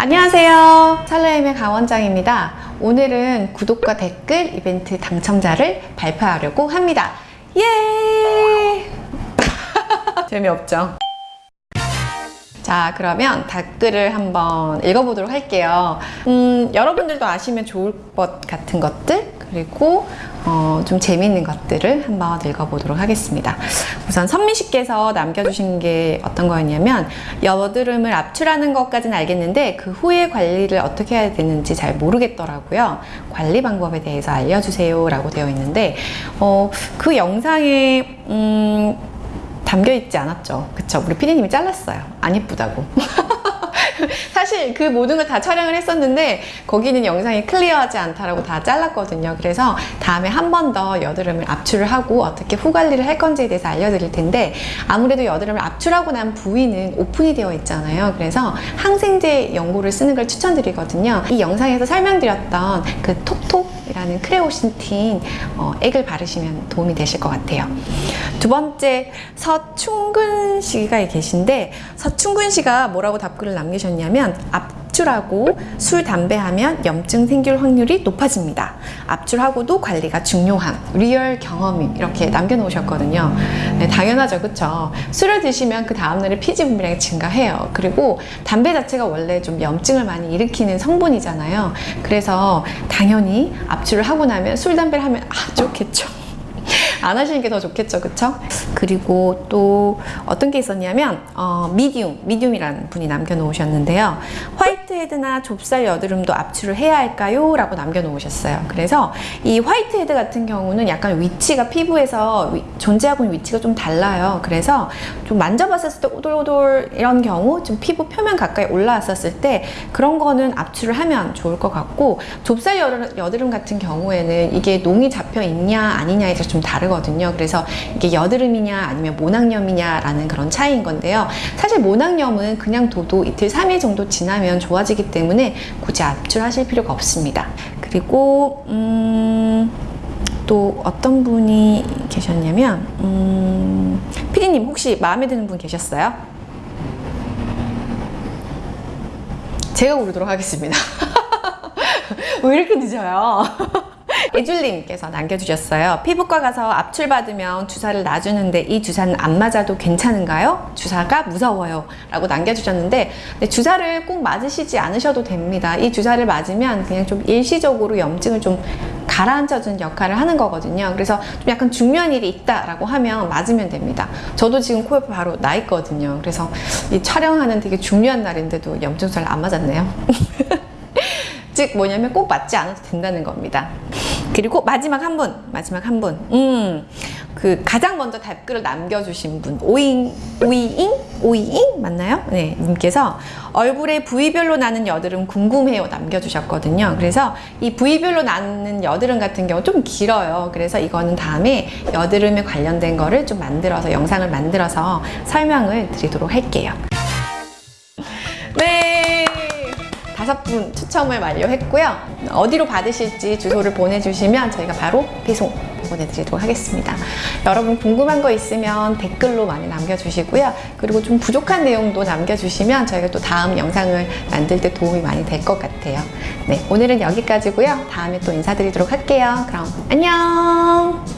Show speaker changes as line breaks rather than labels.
안녕하세요. 찰레임의 강원장입니다. 오늘은 구독과 댓글 이벤트 당첨자를 발표하려고 합니다. 예! 재미없죠? 자 그러면 댓글을 한번 읽어보도록 할게요 음, 여러분들도 아시면 좋을 것 같은 것들 그리고 어, 좀 재미있는 것들을 한번 읽어보도록 하겠습니다 우선 선미 씨께서 남겨주신 게 어떤 거였냐면 여드름을 압출하는 것까지는 알겠는데 그 후에 관리를 어떻게 해야 되는지 잘 모르겠더라고요 관리 방법에 대해서 알려주세요 라고 되어 있는데 어, 그 영상에 음, 담겨 있지 않았죠. 그쵸? 우리 피디님이 잘랐어요. 안 예쁘다고. 사실 그 모든 걸 다 촬영을 했었는데 거기는 영상이 클리어하지 않다라고 다 잘랐거든요. 그래서 다음에 한 번 더 여드름을 압출을 하고 어떻게 후 관리를 할 건지에 대해서 알려드릴 텐데 아무래도 여드름을 압출하고 난 부위는 오픈이 되어 있잖아요. 그래서 항생제 연고를 쓰는 걸 추천드리거든요. 이 영상에서 설명드렸던 그 톡톡 이라는 크레오신티 어, 액을 바르시면 도움이 되실 것 같아요. 두 번째 서충근 씨가 계신데 서충근 씨가 뭐라고 답글을 남기셨냐면 압출하고 술, 담배 하면 염증 생길 확률이 높아집니다. 압출하고도 관리가 중요한 리얼 경험이 이렇게 남겨놓으셨거든요. 네, 당연하죠. 그쵸? 술을 드시면 그 다음날에 피지 분비량이 증가해요. 그리고 담배 자체가 원래 좀 염증을 많이 일으키는 성분이잖아요. 그래서 당연히 압출을 하고 나면 술, 담배를 하면 아 좋겠죠. 안 하시는 게 더 좋겠죠 그쵸? 그리고 또 어떤 게 있었냐면 어, 미디움, 미디움이라는 분이 남겨놓으셨는데요 화이트헤드나 좁쌀 여드름도 압출을 해야 할까요? 라고 남겨놓으셨어요 그래서 이 화이트헤드 같은 경우는 약간 위치가 피부에서 위, 존재하고 있는 위치가 좀 달라요 그래서 좀 만져봤을 때 오돌오돌 이런 경우 좀 피부 표면 가까이 올라왔었을 때 그런 거는 압출을 하면 좋을 것 같고 좁쌀 여드름, 같은 경우에는 이게 농이 잡혀 있냐 아니냐에 따라 좀다 르거든요. 그래서 이게 여드름이냐 아니면 모낭염이냐 라는 그런 차이인 건데요. 사실 모낭염은 그냥 둬도 이틀, 3일 정도 지나면 좋아지기 때문에 굳이 압출하실 필요가 없습니다. 그리고 음... 또 어떤 분이 계셨냐면 음... 피디님 혹시 마음에 드는 분 계셨어요? 제가 고르도록 하겠습니다. 왜 이렇게 늦어요? 애줄님께서 남겨주셨어요. 피부과 가서 압출 받으면 주사를 놔주는데 이 주사는 안 맞아도 괜찮은가요? 주사가 무서워요. 라고 남겨주셨는데 주사를 꼭 맞으시지 않으셔도 됩니다. 이 주사를 맞으면 그냥 좀 일시적으로 염증을 좀 가라앉혀주는 역할을 하는 거거든요. 그래서 좀 약간 중요한 일이 있다라고 하면 맞으면 됩니다. 저도 지금 코 옆에 바로 나 있거든요. 그래서 이 촬영하는 되게 중요한 날인데도 염증 잘 안 맞았네요. 즉 뭐냐면 꼭 맞지 않아도 된다는 겁니다. 그리고 마지막 한 분, 마지막 한 분. 음, 그 가장 먼저 댓글을 남겨주신 분, 오잉, 오이잉? 오이잉? 맞나요? 네, 님께서 얼굴에 부위별로 나는 여드름 궁금해요 남겨주셨거든요. 그래서 이 부위별로 나는 여드름 같은 경우 좀 길어요. 그래서 이거는 다음에 여드름에 관련된 거를 좀 만들어서, 영상을 만들어서 설명을 드리도록 할게요. 네. 다섯 분 추첨을 완료했고요. 어디로 받으실지 주소를 보내주시면 저희가 바로 배송 보내드리도록 하겠습니다. 여러분 궁금한 거 있으면 댓글로 많이 남겨주시고요. 그리고 좀 부족한 내용도 남겨주시면 저희가 또 다음 영상을 만들 때 도움이 많이 될 것 같아요. 네, 오늘은 여기까지고요. 다음에 또 인사드리도록 할게요. 그럼 안녕!